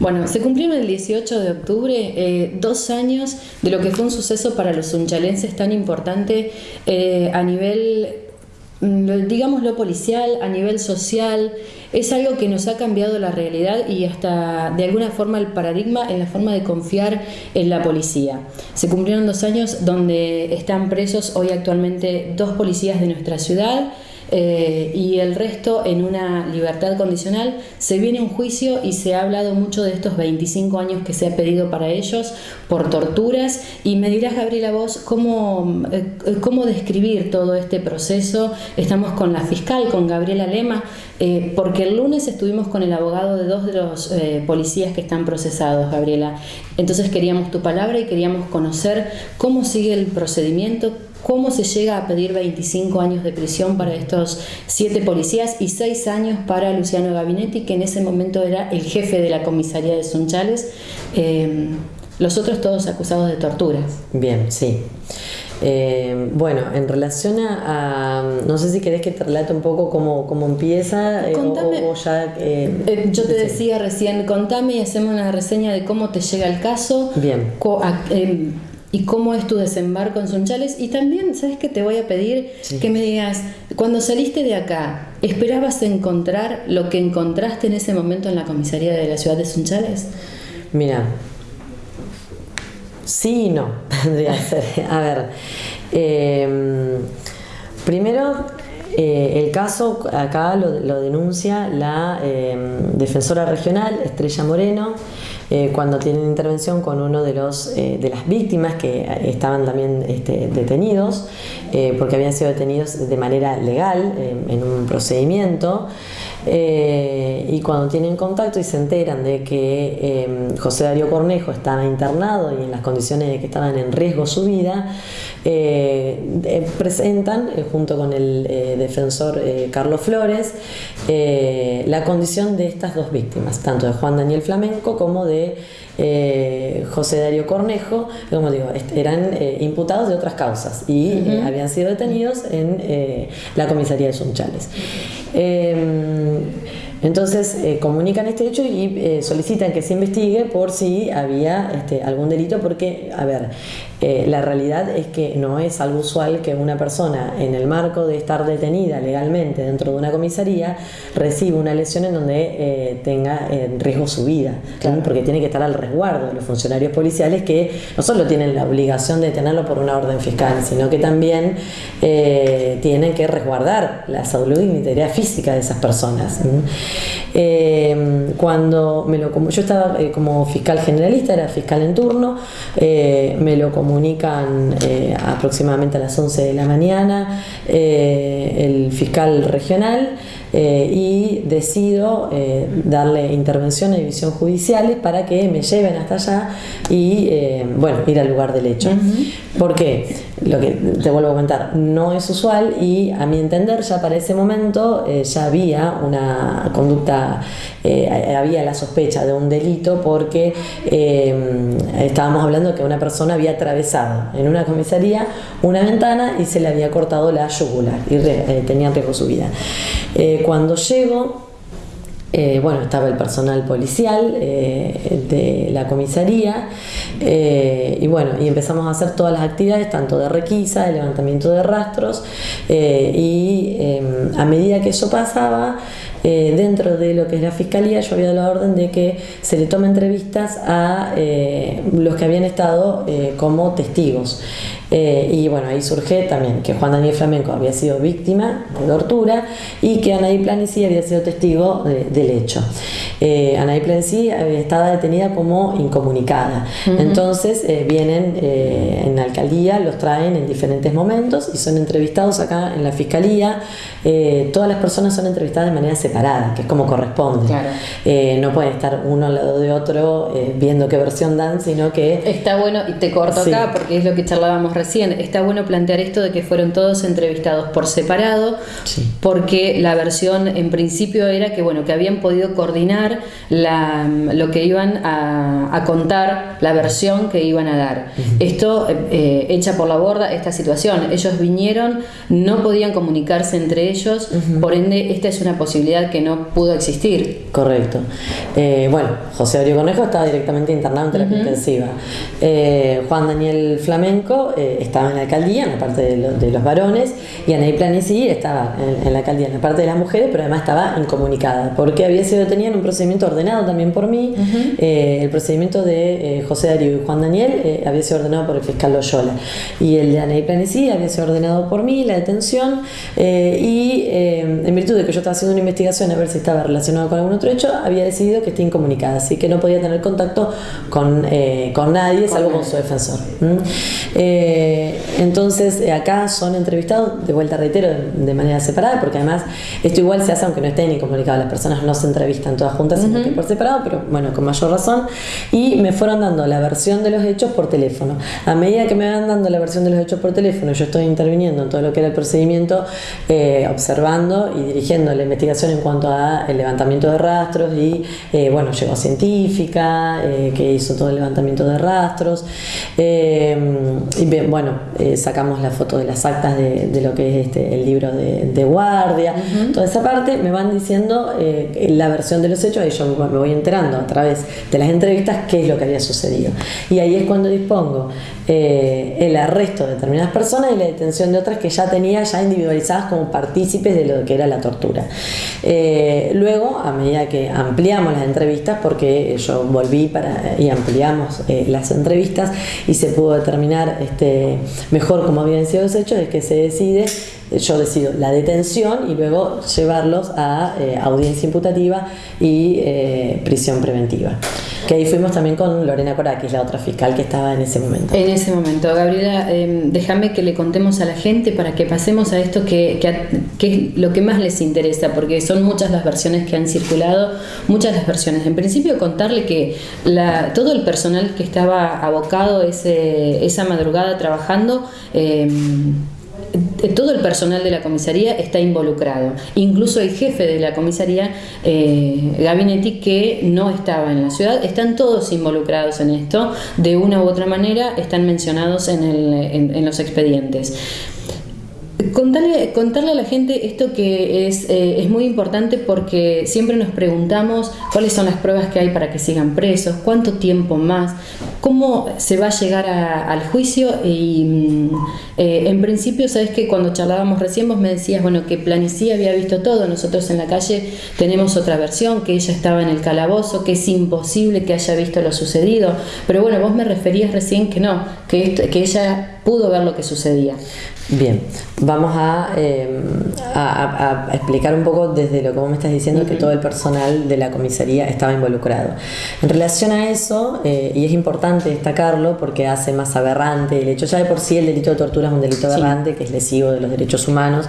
Bueno, se cumplieron el 18 de octubre eh, dos años de lo que fue un suceso para los unchalenses tan importante eh, a nivel, mm, digamos, lo policial, a nivel social. Es algo que nos ha cambiado la realidad y hasta de alguna forma el paradigma en la forma de confiar en la policía. Se cumplieron dos años donde están presos hoy actualmente dos policías de nuestra ciudad. Eh, y el resto en una libertad condicional. Se viene un juicio y se ha hablado mucho de estos 25 años que se ha pedido para ellos por torturas. Y me dirás, Gabriela, vos, cómo, eh, cómo describir todo este proceso. Estamos con la fiscal, con Gabriela Lema, eh, porque el lunes estuvimos con el abogado de dos de los policías que están procesados, Gabriela. Entonces queríamos tu palabra y queríamos conocer cómo sigue el procedimiento, ¿Cómo se llega a pedir 25 años de prisión para estos siete policías y seis años para Luciano Gabinetti, que en ese momento era el jefe de la comisaría de Sunchales? Eh, los otros todos acusados de torturas. Bien, sí. Eh, bueno, en relación a, No sé si querés que te relate un poco cómo, cómo empieza eh, o, ya... yo te decía recién, contame y hacemos una reseña de cómo te llega el caso. Bien y cómo es tu desembarco en Sunchales. Y también, ¿sabes qué te voy a pedir? Que me digas, cuando saliste de acá, ¿esperabas encontrar lo que encontraste en ese momento en la comisaría de la ciudad de Sunchales? Mira, sí y no, tendría que ser. A ver, em, primero eh, el caso acá lo, denuncia la em, defensora regional, Estrella Moreno, eh, cuando tienen intervención con uno de, los, eh, de las víctimas que estaban también este, detenidos, porque habían sido detenidos de manera legal en un procedimiento. Y cuando tienen contacto y se enteran de que em, José Darío Cornejo estaba internado y en las condiciones de que estaban en riesgo su vida, presentan junto con el defensor eh, Carlos Flores, eh, la condición de estas dos víctimas, tanto de Juan Daniel Flamenco como de eh, José Darío Cornejo, como digo, eran imputados de otras causas y habían sido detenidos en la comisaría de Sunchales. Em, entonces comunican este hecho y solicitan que se investigue por si había este, algún delito, porque, a ver, eh, la realidad es que no es algo usual que una persona en el marco de estar detenida legalmente dentro de una comisaría reciba una lesión en donde eh, tenga en riesgo su vida, porque tiene que estar al resguardo de los funcionarios policiales que no solo tienen la obligación de detenerlo por una orden fiscal, sino que también eh, tienen que resguardar la salud y la integridad física de esas personas. Cuando me lo, yo estaba como fiscal generalista, era fiscal en turno, me lo comunican eh, aproximadamente a las 11 de la mañana eh, el fiscal regional eh, y decido darle intervención a división judiciales para que me lleven hasta allá y bueno, ir al lugar del hecho. ¿Por qué? Lo que te vuelvo a comentar, no es usual y a mi entender ya para ese momento ya había una conducta, había la sospecha de un delito porque estábamos hablando que una persona había atravesado en una comisaría una ventana y se le había cortado la yugular y eh, tenía riesgo su vida. Eh, cuando llego, eh, bueno, estaba el personal policial de la comisaría y bueno, y empezamos a hacer todas las actividades, tanto de requisa, de levantamiento de rastros y em, a medida que eso pasaba, eh, dentro de lo que es la fiscalía yo había dado la orden de que se le tome entrevistas a eh, los que habían estado eh, como testigos. Y bueno, ahí surge también que Juan Daniel Flamenco había sido víctima de tortura y que Anaí Planici había sido testigo del hecho. Anaí Planici estaba detenida como incomunicada. Entonces vienen en la alcaldía, los traen en diferentes momentos y son entrevistados acá en la fiscalía. todas las personas son entrevistadas de manera separada, que es como corresponde. Eh, no pueden estar uno al lado de otro eh, viendo qué versión dan, sino que... Está bueno, y te corto acá porque es lo que charlábamos recién, está bueno plantear esto de que fueron todos entrevistados por separado, porque la versión en principio era que bueno, que habían podido coordinar la, lo que iban a, contar, la versión que iban a dar. Esto eh, echa por la borda esta situación. Ellos vinieron, no podían comunicarse entre ellos, por ende esta es una posibilidad que no pudo existir. Correcto. Eh, bueno, José Ario Cornejo estaba directamente internado en terapia intensiva. Eh, Juan Daniel Flamenco eh, estaba en la alcaldía, en la parte de, los varones, y Anaí Planici estaba en, la alcaldía, en la parte de las mujeres, pero además estaba incomunicada, porque había sido detenida en un procedimiento ordenado también por mí. el procedimiento de José Darío y Juan Daniel había sido ordenado por el fiscal Loyola, y el de Anaí Planici había sido ordenado por mí, la detención, y en virtud de que yo estaba haciendo una investigación a ver si estaba relacionado con algún otro hecho, había decidido que esté incomunicada, así que no podía tener contacto con, eh, con nadie, salvo con su defensor. Eh, entonces, eh, acá son entrevistados, de vuelta reitero, de, manera separada, porque además esto igual se hace aunque no estén incomunicados, las personas no se entrevistan todas juntas, sino que por separado, pero bueno, con mayor razón. Y me fueron dando la versión de los hechos por teléfono. A medida que me van dando la versión de los hechos por teléfono, yo estoy interviniendo en todo lo que era el procedimiento, observando y dirigiendo la investigación en cuanto a el levantamiento de rastros y, bueno, llegó científica, eh, que hizo todo el levantamiento de rastros. Eh, y bueno, eh, sacamos la foto de las actas de, lo que es este, el libro de, guardia. Toda esa parte me van diciendo la versión de los hechos y yo me voy enterando a través de las entrevistas qué es lo que había sucedido. Y ahí es cuando dispongo el arresto de determinadas personas y la detención de otras que ya tenía ya individualizadas como partícipes de lo que era la tortura. luego, a medida que ampliamos las entrevistas, porque yo volví para, y ampliamos eh, las entrevistas y se pudo determinar este, mejor cómo habían sido los hechos, es que se decide yo decido la detención y luego llevarlos a eh, audiencia imputativa y eh, prisión preventiva. Que ahí fuimos también con Lorena Corakis, la otra fiscal que estaba en ese momento. En ese momento, Gabriela, em, déjame que le contemos a la gente para que pasemos a esto que, que, es lo que más les interesa, porque son muchas las versiones que han circulado, muchas las versiones. En principio, contarle que todo el personal que estaba abocado ese, esa madrugada trabajando, eh, todo el personal de la comisaría está involucrado, incluso el jefe de la comisaría, eh, Gabinetti, que no estaba en la ciudad, están todos involucrados en esto, de una u otra manera están mencionados en, en los expedientes. Contarle, contarle a la gente esto que es, eh, es muy importante porque siempre nos preguntamos cuáles son las pruebas que hay para que sigan presos, cuánto tiempo más, cómo se va a llegar al juicio y mm, eh, en principio, sabes que cuando charlábamos recién vos me decías, bueno, que Planicí había visto todo, nosotros en la calle tenemos otra versión, que ella estaba en el calabozo, que es imposible que haya visto lo sucedido, pero bueno, vos me referías recién que no, que, que ella pudo ver lo que sucedía. Bien, vamos em, a, a, explicar un poco desde lo que vos me estás diciendo que todo el personal de la comisaría estaba involucrado. En relación a eso, eh, y es importante destacarlo porque hace más aberrante el hecho, ya de por sí el delito de tortura es un delito aberrante que es lesivo de los derechos humanos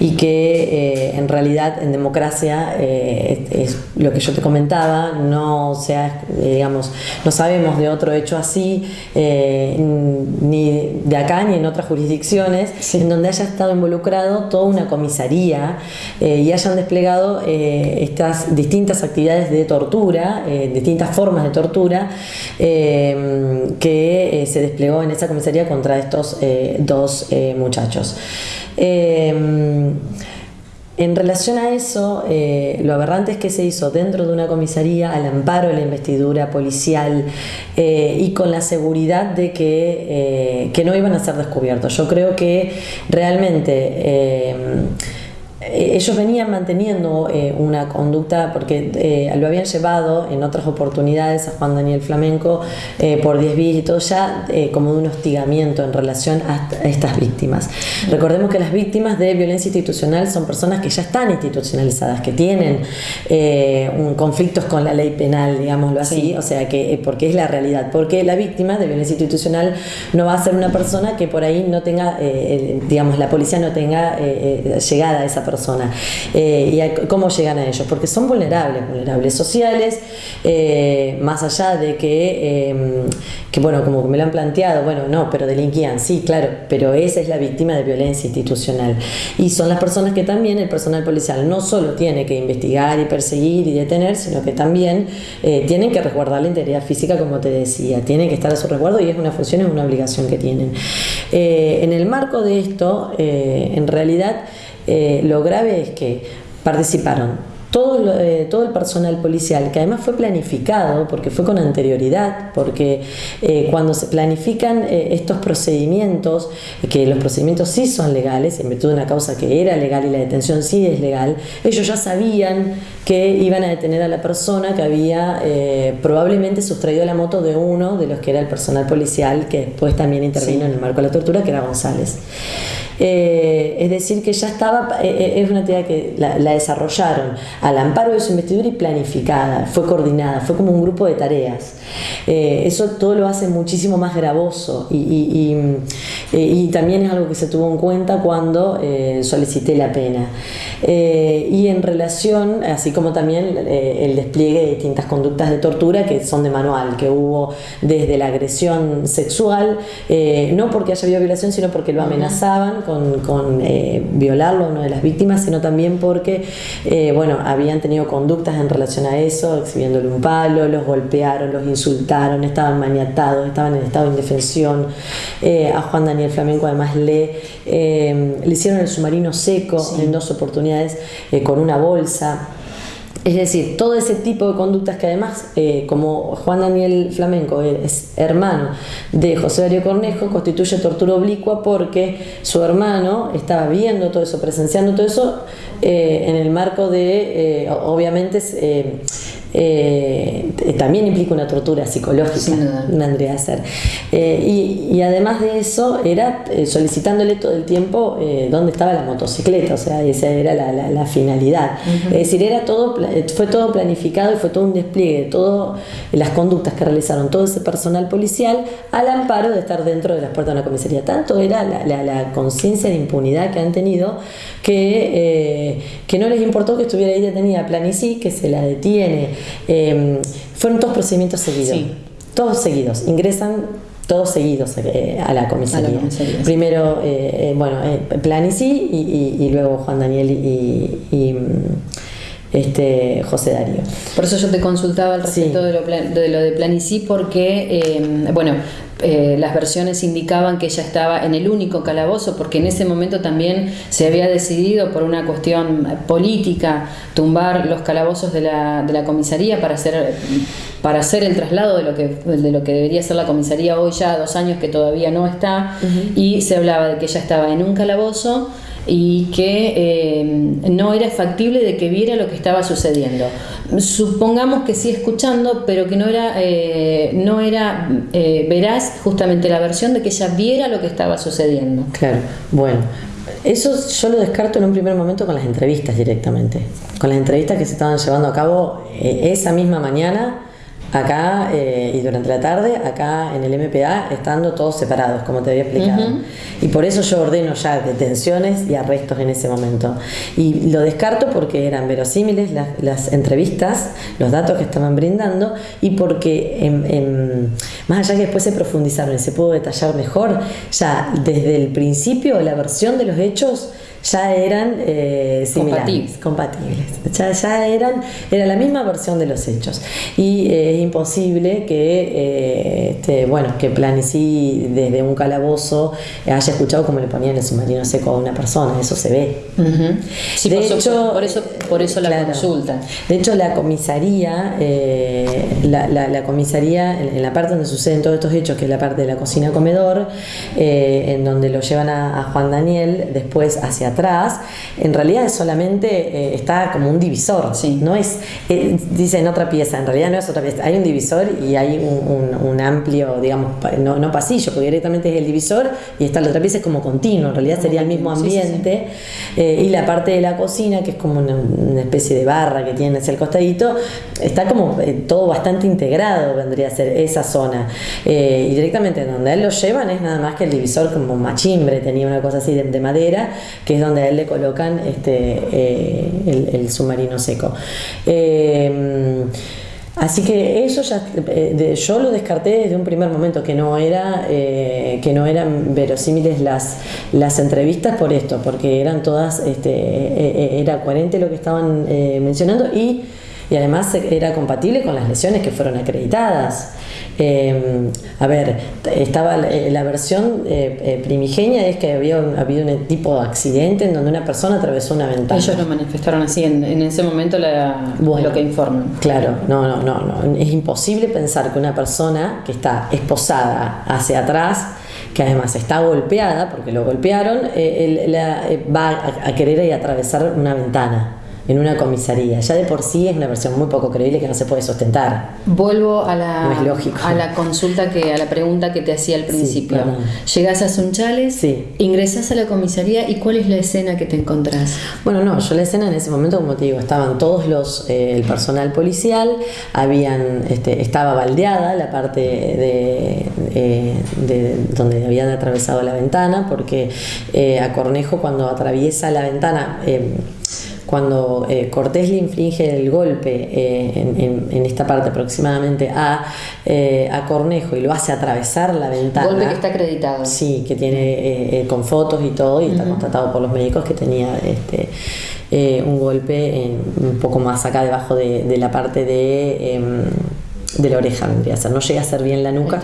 y que eh, en realidad en democracia eh, es, lo que yo te comentaba, no sea, digamos, no sabemos de otro hecho así, ni de acá ni en otras jurisdicciones en donde haya estado involucrado toda una comisaría eh, y hayan desplegado eh, estas distintas actividades de tortura, eh, distintas formas de tortura que se desplegó en esa comisaría contra estos dos muchachos. En relación a eso, eh, lo aberrante es que se hizo dentro de una comisaría al amparo de la investidura policial eh, y con la seguridad de que, eh, que, no iban a ser descubiertos. Yo creo que realmente ellos venían manteniendo eh, una conducta porque eh, lo habían llevado en otras oportunidades a Juan Daniel Flamenco por 10 días y todo ya como de un hostigamiento en relación a, estas víctimas. Recordemos que las víctimas de violencia institucional son personas que ya están institucionalizadas, que tienen un, conflictos con la ley penal, digámoslo así, o sea que porque es la realidad, porque la víctima de violencia institucional no va a ser una persona que por ahí no tenga, digamos, la policía no tenga llegada a esa persona persona. ¿Y cómo llegan a ellos? Porque son vulnerables, vulnerables sociales, más allá de que, em, que, bueno, como me lo han planteado, bueno, no, pero delinquían, sí, claro, pero esa es la víctima de violencia institucional. Y son las personas que también el personal policial no solo tiene que investigar y perseguir y detener, sino que también eh, tienen que resguardar la integridad física, como te decía, tienen que estar a su resguardo y es una función, es una obligación que tienen. Eh, en el marco de esto, eh, en realidad, lo grave es que participaron todo, eh, todo el personal policial, que además fue planificado, porque fue con anterioridad, porque eh, cuando se planifican eh, estos procedimientos, que los procedimientos sí son legales, en virtud de una causa que era legal y la detención sí es legal, ellos ya sabían que iban a detener a la persona que había probablemente sustraído la moto de uno de los que era el personal policial, que después también intervino en el marco de la tortura, que era González. Eh, es decir, que ya estaba, eh, eh, es una actividad que la, desarrollaron al amparo de su investidura y planificada, fue coordinada, fue como un grupo de tareas. eso todo lo hace muchísimo más gravoso y, y, también es algo que se tuvo en cuenta cuando solicité la pena. y en relación, así como también el despliegue de distintas conductas de tortura que son de manual, que hubo desde la agresión sexual, no porque haya habido violación, sino porque lo amenazaban con, con eh, violarlo a una de las víctimas, sino también porque, eh, bueno, habían tenido conductas en relación a eso, exhibiéndole un palo, los golpearon, los insultaron, estaban maniatados, estaban en estado de indefensión. Eh, a Juan Daniel Flamenco además le, le hicieron el submarino seco en dos oportunidades con una bolsa. Es decir, todo ese tipo de conductas que además, eh, como Juan Daniel Flamenco es hermano de José Darío Cornejo, constituye tortura oblicua porque su hermano estaba viendo todo eso, presenciando todo eso eh, en el marco de, eh, obviamente, eh, también implica una tortura psicológica, vendría a ser. Eh, y, además de eso, era eh, solicitándole todo el tiempo dónde estaba la motocicleta, o sea, esa era la, finalidad. Es decir, era todo, fue todo planificado y fue todo un despliegue de todas las conductas que realizaron todo ese personal policial al amparo de estar dentro de las puertas de una comisaría. Tanto era la, conciencia de impunidad que han tenido que, que no les importó que estuviera ahí detenida Planicí, que se la detiene Em, fueron todos procedimientos seguidos. Todos seguidos. Ingresan todos seguidos eh, a, la comisaría. Primero, eh, eh, bueno, Planici y, y, luego Juan Daniel y, mm, este, José Darío. Por eso yo te consultaba al respecto de, lo, de, lo, de Planici, porque, em, bueno, eh, las versiones indicaban que ella estaba en el único calabozo, porque en ese momento también se había decidido por una cuestión política tumbar los calabozos de la, de la comisaría para hacer, para hacer el traslado de lo, que, de lo que debería ser la comisaría hoy ya dos años que todavía no está, y se hablaba de que ella estaba en un calabozo y que eh, no era factible de que viera lo que estaba sucediendo. Supongamos que sí escuchando, pero que no era, eh, no era eh, veraz justamente la versión de que ella viera lo que estaba sucediendo. Claro, bueno. Eso yo lo descarto en un primer momento con las entrevistas directamente, con las entrevistas que se estaban llevando a cabo esa misma mañana acá eh, y durante la tarde, acá en el MPA, estando todos separados, como te había explicado. Y por eso yo ordeno ya detenciones y arrestos en ese momento. Y lo descarto porque eran verosímiles las, entrevistas, los datos que estaban brindando, y porque más allá que después se profundizaron y se pudo detallar mejor, ya desde el principio la versión de los hechos ya eran eh, compatibles. compatibles. Ya, ya, eran, era la misma versión de los hechos. Y eh, es imposible que, eh, este, bueno, que Planicí desde un calabozo haya escuchado como le ponían el submarino seco a una persona, eso se ve. sí, de por, hecho, por eso, por eso la consulta. De hecho, la comisaría, la, la, comisaría, en, la parte donde suceden todos estos hechos, que es la parte de la cocina-comedor, en donde lo llevan a, a Juan Daniel, después hacia atrás, en realidad es solamente eh, está como un divisor, no es, eh, dice en otra pieza, en realidad no es otra pieza, hay un divisor y hay un, amplio, digamos, no, pasillo, porque directamente es el divisor y está la otra pieza es como continuo, en realidad sería el mismo ambiente, eh, y la parte de la cocina, que es como una, una especie de barra que tiene hacia el costadito, está como eh, todo bastante integrado, vendría a ser esa zona. Eh, y directamente donde él lo llevan es nada más que el divisor como machimbre, tenía una cosa así de, madera, que es donde a él le colocan este, el, el, submarino seco. Así que eso ya eh, yo lo descarté desde un primer momento que no era eh, que no eran verosímiles las las entrevistas por esto, porque eran todas este, eh, era coherente lo que estaban mencionando y y además era compatible con las lesiones que fueron acreditadas. Em, a ver, estaba la, versión eh, eh, primigenia es que había habido un tipo de accidente en donde una persona atravesó una ventana. Ellos lo manifestaron así en, ese momento lo que informan. Claro, no, no, no, no. Es imposible pensar que una persona que está esposada hacia atrás que además está golpeada, porque lo golpearon, eh, va a, a querer atravesar una ventana en una comisaría. Ya de por sí es una versión muy poco creíble que no se puede sustentar. Vuelvo a la, a la consulta, que, a la pregunta que te hacía al principio. Llegas a Sunchales, sí. ingresas a la comisaría y ¿cuál es la escena que te encontrás? Bueno, no, yo la escena en ese momento, como te digo, estaban todos los, eh, el personal policial, habían, este, estaba baldeada la parte de, de, donde habían atravesado la ventana, porque eh, a Cornejo cuando atraviesa la ventana, eh, cuando eh, Cortés le inflige el golpe eh, en, esta parte aproximadamente a, eh, a, Cornejo y lo hace atravesar la ventana. Golpe que está acreditado. Sí, que tiene con fotos y todo, y está constatado por los médicos que tenía este, un golpe un poco más acá debajo de, la parte de em, de la oreja vendría a ser, no llega a ser bien la nuca.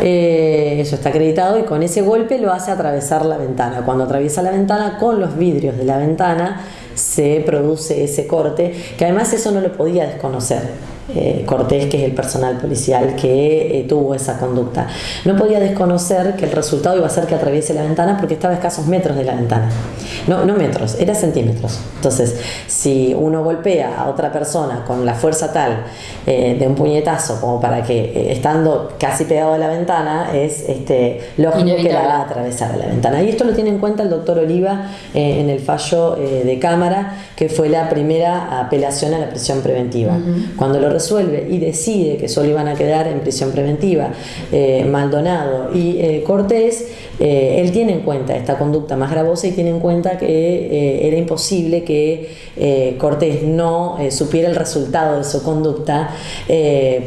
eso está acreditado y con ese golpe lo hace atravesar la ventana. Cuando atraviesa la ventana con los vidrios de la ventana se produce ese corte, que además eso no lo podía desconocer. Eh, Cortés, que es el personal policial que eh, tuvo esa conducta. No podía desconocer que el resultado iba a ser que atraviese la ventana porque estaba a escasos metros de la ventana. No, no metros, era centímetros. Entonces, si uno golpea a otra persona con la fuerza tal eh, de un puñetazo como para que estando casi pegado a la ventana, es este, lógico que la va a atravesar a la ventana. Y esto lo tiene en cuenta el doctor Oliva en el fallo de cámara, que fue la primera apelación a la prisión preventiva. Cuando lo resuelve y decide que solo iban a quedar en prisión preventiva eh, Maldonado y eh, Cortés, eh, él tiene en cuenta esta conducta más gravosa y tiene en cuenta que era imposible que Cortés no supiera el resultado de su conducta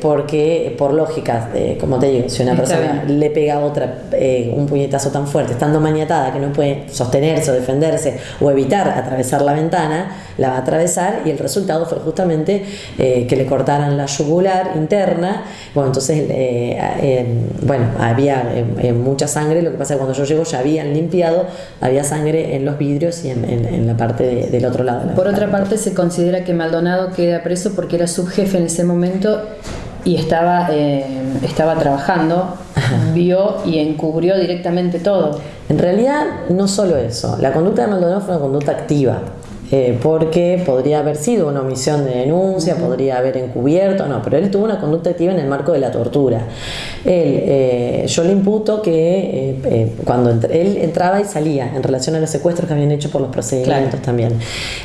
porque por lógica, como te digo, si una persona le pega a otra un puñetazo tan fuerte, estando maniatada que no puede sostenerse o defenderse o evitar atravesar la ventana, la va a atravesar y el resultado fue justamente que le cortaron la yugular interna, bueno, entonces, eh, eh, bueno, había eh, mucha sangre, lo que pasa es que cuando yo llego ya habían limpiado, había sangre en los vidrios y en, la parte del otro lado. Por otra parte, se considera que Maldonado queda preso porque era subjefe en ese momento y estaba, estaba trabajando, vio y encubrió directamente todo. En realidad, no solo eso, la conducta de Maldonado fue una conducta activa. Eh, porque podría haber sido una omisión de denuncia, podría haber encubierto, no, pero él tuvo una conducta activa en el marco de la tortura. Él, eh, yo le imputo que eh, cuando él entraba y salía en relación a los secuestros que habían hecho por los procedimientos también,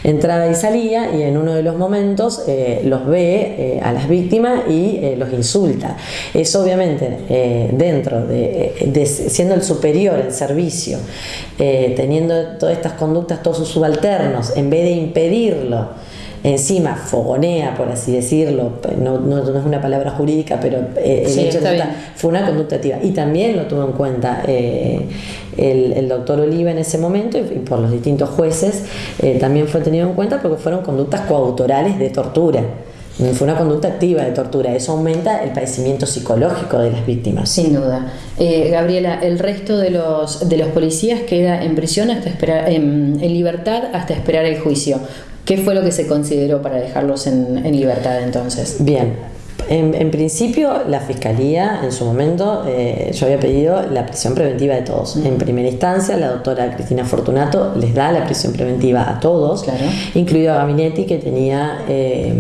entraba y salía y en uno de los momentos los ve a las víctimas y los insulta. Eso obviamente dentro de, siendo el superior en servicio, teniendo todas estas conductas, todos sus subalternos, en de impedirlo, encima fogonea, por así decirlo, no, no, es una palabra jurídica, pero eh, el hecho de fue una conducta activa. Y también lo tuvo en cuenta eh, el, doctor Oliva en ese momento y, por los distintos jueces eh, también fue tenido en cuenta porque fueron conductas coautorales de tortura. Fue una conducta activa de tortura. Eso aumenta el padecimiento psicológico de las víctimas. Sin duda. Eh, Gabriela, el resto de los, de los policías queda en prisión hasta esperar, en, libertad hasta esperar el juicio. ¿Qué fue lo que se consideró para dejarlos en, en libertad entonces? Bien, En, principio, la Fiscalía, en su momento, eh, yo había pedido la prisión preventiva de todos. En primera instancia, la doctora Cristina Fortunato les da la prisión preventiva a todos, incluido a Gabinetti, que tenía... Eh,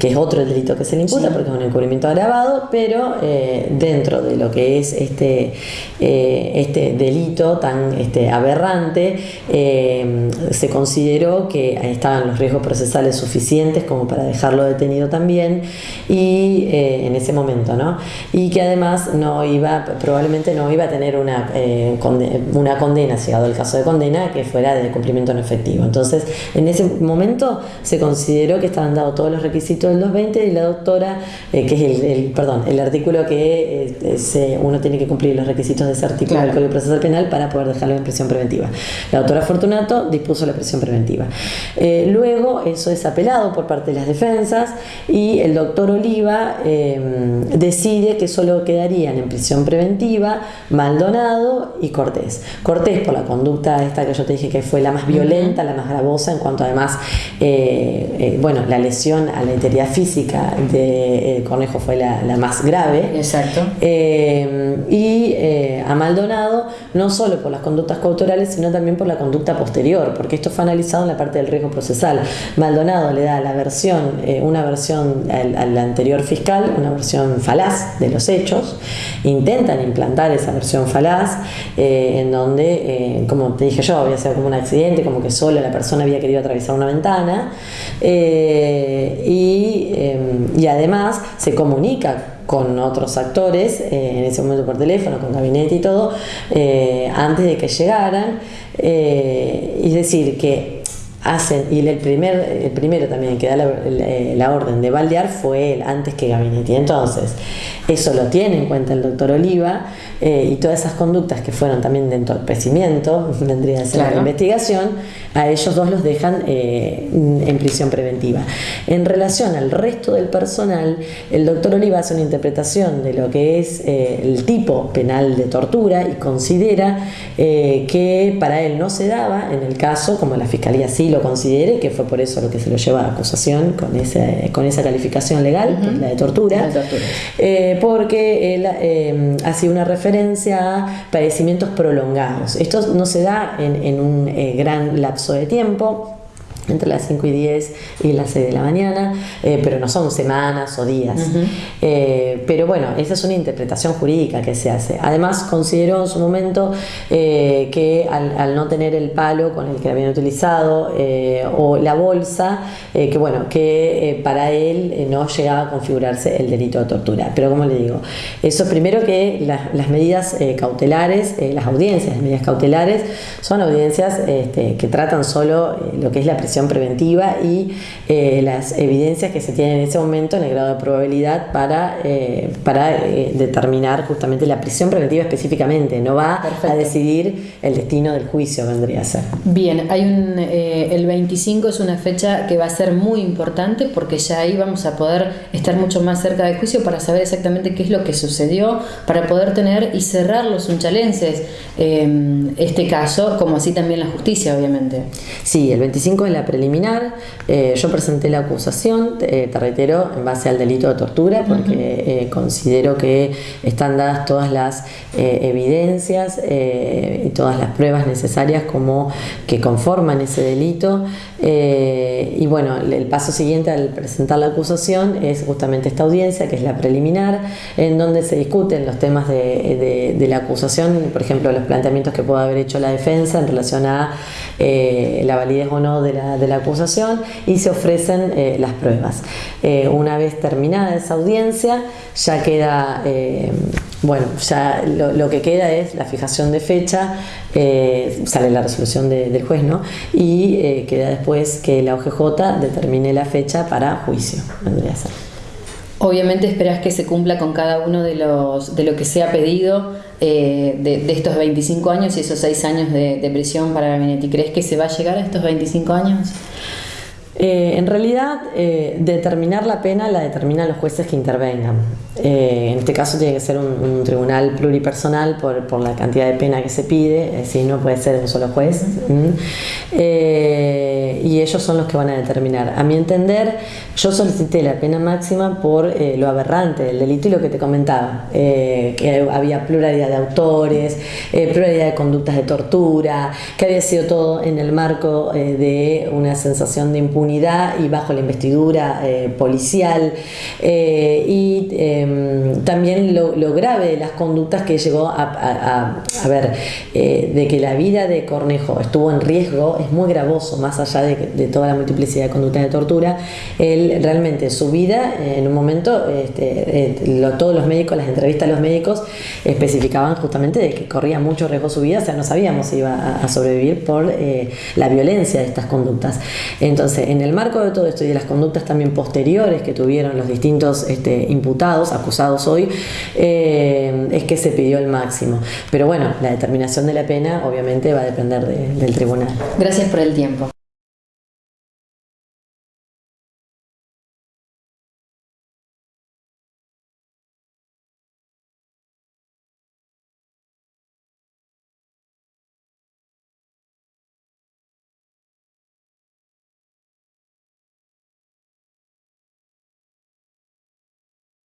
que es otro delito que se le imputa porque es un encubrimiento agravado, pero eh, dentro de lo que es este, este delito tan este, aberrante, se consideró que estaban los riesgos procesales suficientes como para dejarlo detenido también y eh, en ese momento, ¿no? Y que además no iba, probablemente no iba a tener una, eh, condena, una condena, llegado el caso de condena, que fuera de cumplimiento en efectivo. Entonces, en ese momento se consideró que estaban dados todos los requisitos del 220 y la doctora, eh, que es el, perdón, el artículo que uno tiene que cumplir los requisitos de ese artículo del Código Procesal Penal para poder dejarlo en prisión preventiva. La doctora Fortunato dispuso la prisión preventiva. luego, eso es apelado por parte de las defensas y el doctor Oliva em, decide que solo quedarían en prisión preventiva Maldonado y Cortés. Cortés por la conducta esta que yo te dije que fue la más violenta, la más gravosa, en cuanto además, eh, eh, bueno, la lesión a la integridad física de eh, Cornejo fue la, más grave. Exacto. Em, y a Maldonado no solo por las conductas coautorales, sino también por la conducta posterior, porque esto fue analizado en la parte del riesgo procesal. Maldonado le da la versión, una versión al la anterior fiscal una versión falaz de los hechos, intentan implantar esa versión falaz eh, en donde, eh, como te dije yo, había sido como un accidente, como que solo la persona había querido atravesar una ventana eh, y, y además se comunica con otros actores, en ese momento por teléfono, con gabinete y todo, antes de que llegaran. es decir, que hacen, y el, primer, el primero también que da la, orden de baldear fue él, antes que Gabinetti. Entonces, eso lo tiene en cuenta el doctor Oliva eh, y todas esas conductas que fueron también de entorpecimiento, vendría a ser la investigación, a ellos dos los dejan eh, en prisión preventiva. En relación al resto del personal, el doctor Oliva hace una interpretación de lo que es eh, el tipo penal de tortura y considera que para él no se daba, en el caso, como la Fiscalía sí lo considere, que fue por eso lo que se lo lleva a acusación con, ese, con esa calificación legal, la de tortura, porque él ha sido una referencia referencia a padecimientos prolongados. Esto no se da en, un eh, gran lapso de tiempo entre las 5 y 10 y las 6 de la mañana, eh, pero no son semanas o días. Eh, pero bueno, esa es una interpretación jurídica que se hace. Además, consideró en su momento eh, que al, no tener el palo con el que habían utilizado o la bolsa, que bueno, que para él no llegaba a configurarse el delito de tortura. Pero como le digo, eso primero que las medidas cautelares, las audiencias de medidas cautelares, son audiencias este, que tratan solo lo que es la presión preventiva y eh, las evidencias que se tienen en ese momento en el grado de probabilidad para, eh, para eh, determinar justamente la prisión preventiva específicamente. No va a decidir el destino del juicio, vendría a ser. Bien, hay un, el 25 es una fecha que va a ser muy importante porque ya ahí vamos a poder estar mucho más cerca del juicio para saber exactamente qué es lo que sucedió, para poder tener y cerrar los unchalenses este caso, como así también la justicia, obviamente. Sí, el 25 es la preliminar, eh, yo presenté la acusación, te reitero, en base al delito de tortura, porque eh, considero que están dadas todas las eh, evidencias y todas las pruebas necesarias como que conforman ese delito. y bueno, el paso siguiente al presentar la acusación es justamente esta audiencia, que es la preliminar, en donde se discuten los temas de, de la acusación, por ejemplo, los planteamientos que pueda haber hecho la defensa en relación a la validez o no de la de la acusación y se ofrecen eh, las pruebas. Eh, una vez terminada esa audiencia, ya queda, eh, bueno, ya lo, que queda es la fijación de fecha, sale la resolución del juez, ¿no? Y queda después que la OGJ determine la fecha para juicio, vendría a ser. Obviamente esperas que se cumpla con cada uno de, los, de lo que se ha pedido eh, de, estos 25 años y esos 6 años de, prisión para Gabinetti. ¿Crees que se va a llegar a estos 25 años? Eh, en realidad, eh, determinar la pena la determinan los jueces que intervengan. en este caso tiene que ser un, tribunal pluripersonal por, por, la cantidad de pena que se pide, si no puede ser un solo juez. eh, y ellos son los que van a determinar. A mi entender, yo solicité la pena máxima por eh, lo aberrante del delito y lo que te comentaba, eh, que había pluralidad de autores, pluralidad de conductas de tortura, que había sido todo en el marco de una sensación de impunidad y bajo la investidura policial y em, también lo, grave de las conductas que llegó a, a ver, de que la vida de Cornejo estuvo en riesgo, es muy gravoso, más allá de, toda la multiplicidad de conductas de tortura, él realmente su vida, en un momento, este, eh, todos los médicos, las entrevistas a los médicos especificaban justamente de que corría mucho riesgo su vida, o sea, no sabíamos si iba a, sobrevivir por eh, la violencia de estas conductas. Entonces, en el marco de todo esto y de las conductas también posteriores que tuvieron los distintos este, imputados, acusados hoy, eh, es que se pidió el máximo. Pero bueno, la determinación de la pena obviamente va a depender del tribunal. Gracias por el tiempo.